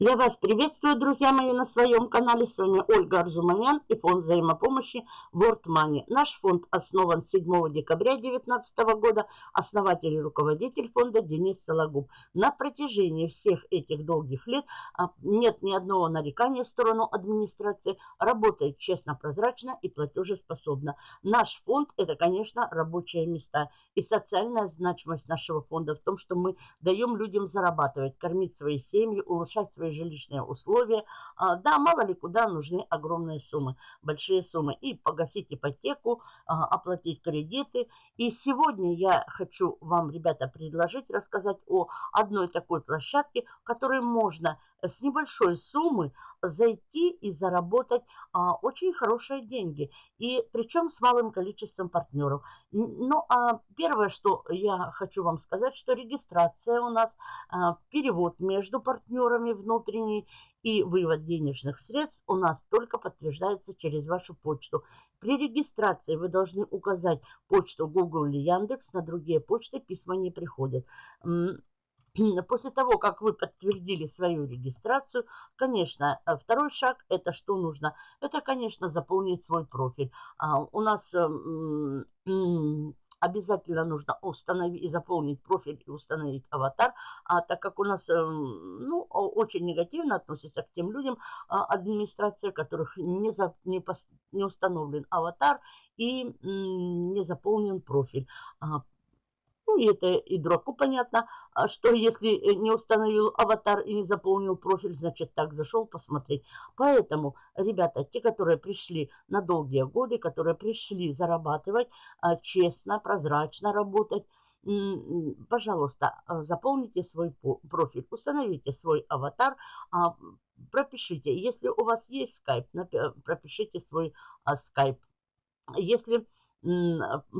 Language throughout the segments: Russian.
Я вас приветствую, друзья мои, на своем канале. С вами Ольга Арзуманян и фонд взаимопомощи World Money. Наш фонд основан 7 декабря 2019 года. Основатель и руководитель фонда Денис Сологуб. На протяжении всех этих долгих лет а, нет ни одного нарекания в сторону администрации. Работает честно, прозрачно и платежеспособно. Наш фонд – это, конечно, рабочие места. И социальная значимость нашего фонда в том, что мы даем людям зарабатывать, кормить свои семьи, улучшать свои жилищные условия. А, да, мало ли куда нужны огромные суммы, большие суммы. И погасить ипотеку, а, оплатить кредиты. И сегодня я хочу вам, ребята, предложить рассказать о одной такой площадке, в которой можно с небольшой суммы зайти и заработать а, очень хорошие деньги. И причем с малым количеством партнеров. Ну, а первое, что я хочу вам сказать, что регистрация у нас, а, перевод между партнерами внутренний и вывод денежных средств у нас только подтверждается через вашу почту. При регистрации вы должны указать почту Google или Яндекс, на другие почты письма не приходят. После того, как вы подтвердили свою регистрацию, конечно, э, второй шаг, это что нужно? Это, конечно, заполнить свой профиль. А, у нас эм, обязательно нужно установить и заполнить профиль и установить аватар, а так как у нас эм, ну, очень негативно относится к тем людям, а, администрация которых не, за, не, пос, не установлен аватар и не заполнен профиль. Ну, и это и дураку понятно, а что если э, не установил аватар и не заполнил профиль, значит так зашел посмотреть. Поэтому, ребята, те, которые пришли на долгие годы, которые пришли зарабатывать, а, честно, прозрачно работать, пожалуйста, а, заполните свой профиль, установите свой аватар, пропишите. Если у вас есть скайп, пропишите свой скайп. Если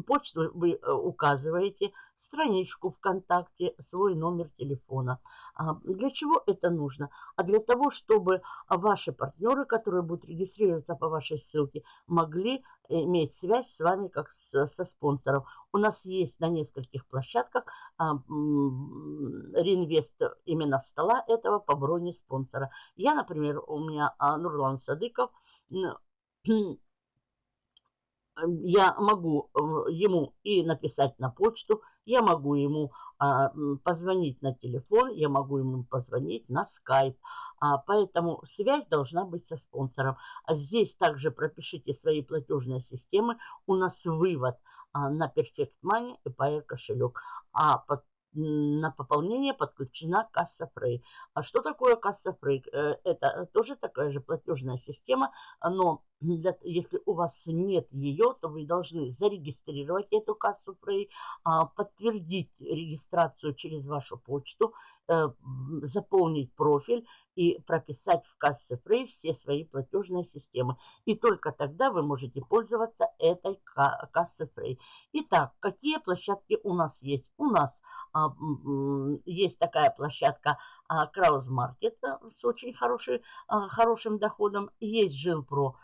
почту вы э, указываете, страничку ВКонтакте, свой номер телефона. А, для чего это нужно? А для того, чтобы ваши партнеры, которые будут регистрироваться по вашей ссылке, могли иметь связь с вами как со спонсором. У нас есть на нескольких площадках а, реинвест именно стола этого по броне спонсора. Я, например, у меня а, Нурлан Садыков я могу э, ему и написать на почту, я могу ему а, позвонить на телефон, я могу ему позвонить на скайп. А, поэтому связь должна быть со спонсором. А здесь также пропишите свои платежные системы. У нас вывод на Perfect Money и Pair кошелек. А под на пополнение подключена касса Frey. А что такое касса Frey? Э, это тоже такая же платежная система, но для, если у вас нет ее, то вы должны зарегистрировать эту кассу Frey, а, подтвердить регистрацию через вашу почту, э, заполнить профиль и прописать в кассе Frey все свои платежные системы. И только тогда вы можете пользоваться этой кассой Frey. Итак, какие площадки у нас есть? У нас есть такая площадка а, Краус Маркет э, с очень хороший, а, хорошим доходом. Есть Жилпро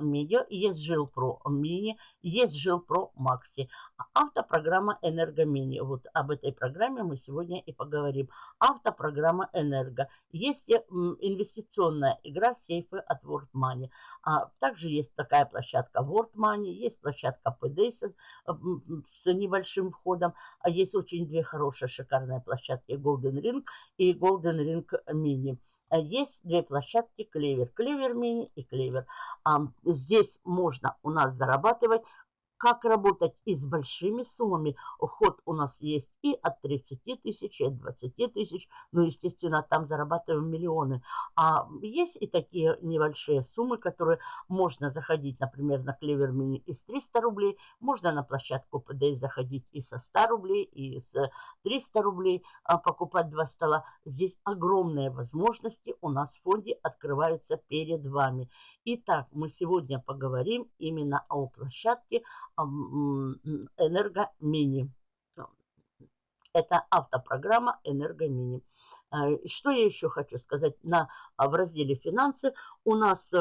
Медиа, есть Жилпро Мини, есть Жилпро Макси. Автопрограмма Энергомини. Вот об этой программе мы сегодня и поговорим. Автопрограмма Энерго. Есть инвестиционная игра сейфы от World Money. А также есть такая площадка World Money, есть площадка PD с, с небольшим входом. А есть очень две хорошие, шикарные площадки Golden Ring и Golden Ring Mini. Есть две площадки Клевер. Клевер мини и Клевер. Здесь можно у нас зарабатывать как работать и с большими суммами. Ход у нас есть и от 30 тысяч, и от 20 тысяч. Ну, естественно, там зарабатываем миллионы. А есть и такие небольшие суммы, которые можно заходить, например, на Клевер Мини из 300 рублей. Можно на площадку ПД заходить и со 100 рублей, и с 300 рублей а, покупать два стола. Здесь огромные возможности у нас в фонде открываются перед вами. Итак, мы сегодня поговорим именно о площадке, Энергомини. Это автопрограмма Энергомини. А, что я еще хочу сказать? На, а, в разделе «Финансы» у нас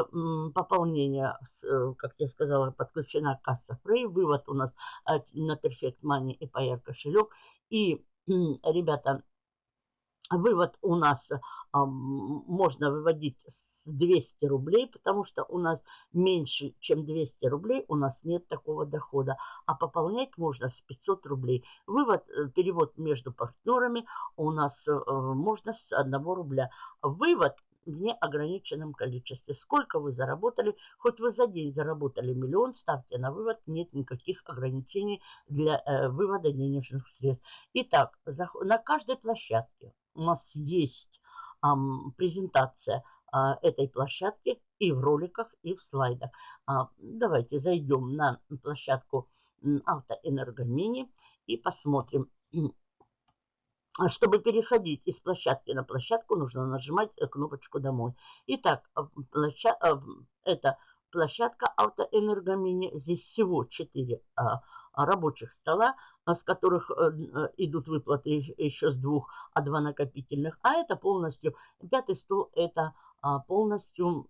пополнение, э, как я сказала, подключена касса Frey. Вывод у нас а, на Perfect Money и Payer кошелек. И, ребята, Вывод у нас а, можно выводить с 200 рублей, потому что у нас меньше, чем 200 рублей, у нас нет такого дохода. А пополнять можно с 500 рублей. Вывод, э, перевод между партнерами у нас э, можно с 1 рубля. Вывод в неограниченном количестве. Сколько вы заработали, хоть вы за день заработали миллион, ставьте на вывод, нет никаких ограничений для э, вывода денежных средств. Итак, за, на каждой площадке у нас есть э, презентация э, этой площадки и в роликах, и в слайдах. А, давайте зайдем на площадку Автоэнергомини и посмотрим, а чтобы переходить из площадки на площадку, нужно нажимать э, кнопочку «Домой». Итак, а, площа... А, это площадка автоэнергомини. Здесь всего 4 рабочих стола, с которых э, э, идут выплаты еще с двух, а два накопительных. А это полностью, пятый стол, это полностью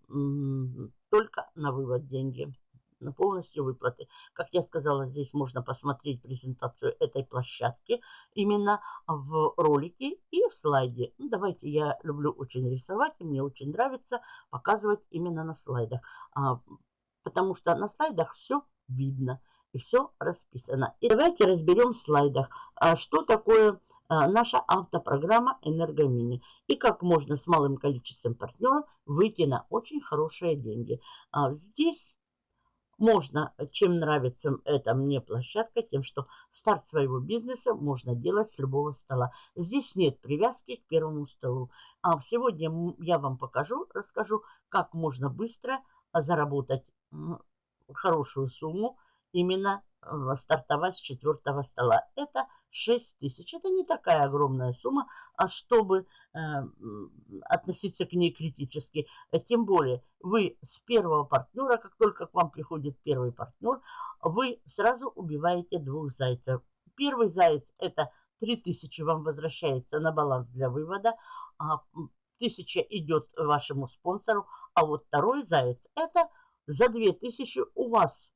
только на вывод деньги полностью выплаты. Как я сказала, здесь можно посмотреть презентацию этой площадки именно в ролике и в слайде. Ну, давайте, я люблю очень рисовать, и мне очень нравится показывать именно на слайдах. А, потому что на слайдах все видно и все расписано. И давайте разберем в слайдах, а, что такое а, наша автопрограмма «Энергомини» и как можно с малым количеством партнеров выйти на очень хорошие деньги. Здесь можно, чем нравится эта мне площадка, тем, что старт своего бизнеса можно делать с любого стола. Здесь нет привязки к первому столу. А сегодня я вам покажу, расскажу, как можно быстро заработать хорошую сумму именно э, стартовать с четвертого стола. Это 6 тысяч. Это не такая огромная сумма, а чтобы э, относиться к ней критически. Тем более, вы с первого партнера, как только к вам приходит первый партнер, вы сразу убиваете двух зайцев. Первый заяц – это 3000 вам возвращается на баланс для вывода, а 1000 идет вашему спонсору, а вот второй заяц – это за 2000 у вас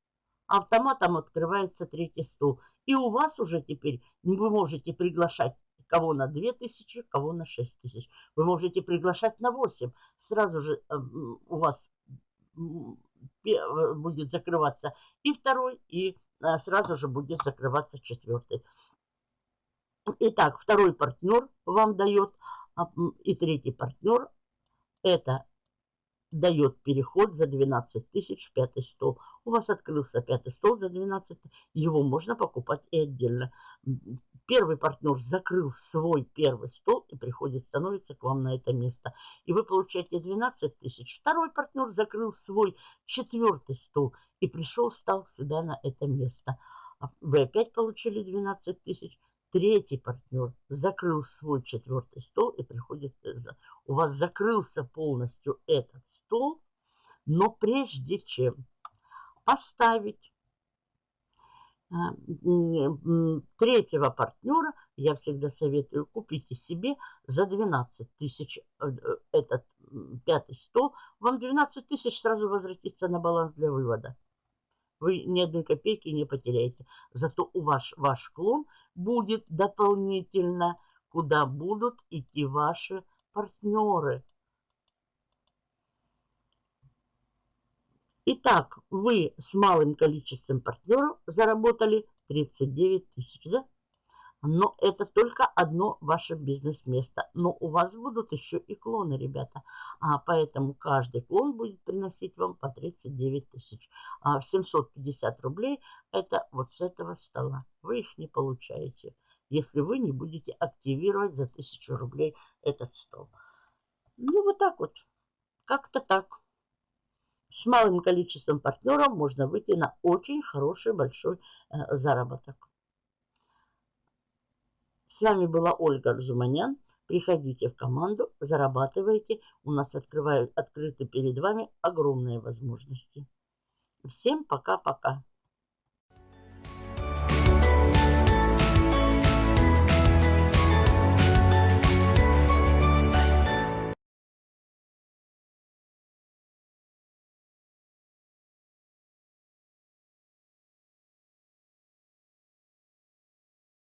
автоматом открывается третий стул. И у вас уже теперь вы можете приглашать кого на 2000, кого на 6000. Вы можете приглашать на 8. Сразу же э, у вас э, будет закрываться и второй, и э, сразу же будет закрываться четвертый. Итак, второй партнер вам дает, а, и третий партнер, это дает переход за 12 тысяч в пятый стол. У вас открылся пятый стол за 12 его можно покупать и отдельно. Первый партнер закрыл свой первый стол и приходит, становится к вам на это место. И вы получаете 12 тысяч. Второй партнер закрыл свой четвертый стол и пришел, стал сюда на это место. А вы опять получили 12 тысяч. Третий партнер закрыл свой четвертый стол и приходит, э, у вас закрылся полностью этот стол, но прежде чем поставить э, третьего партнера, я всегда советую, купите себе за 12 тысяч э, этот пятый стол. Вам 12 тысяч сразу возвратится на баланс для вывода. Вы ни одной копейки не потеряете. Зато у вас ваш клон будет дополнительно, куда будут идти ваши партнеры. Итак, вы с малым количеством партнеров заработали 39 тысяч, да? Но это только одно ваше бизнес-место. Но у вас будут еще и клоны, ребята. А поэтому каждый клон будет приносить вам по 39 тысяч. А 750 рублей это вот с этого стола. Вы их не получаете, если вы не будете активировать за 1000 рублей этот стол. Ну, вот так вот. Как-то так. С малым количеством партнеров можно выйти на очень хороший большой э, заработок. Вами была Ольга Арзуманян. Приходите в команду, зарабатывайте. У нас открывают, открыты перед вами огромные возможности. Всем пока-пока.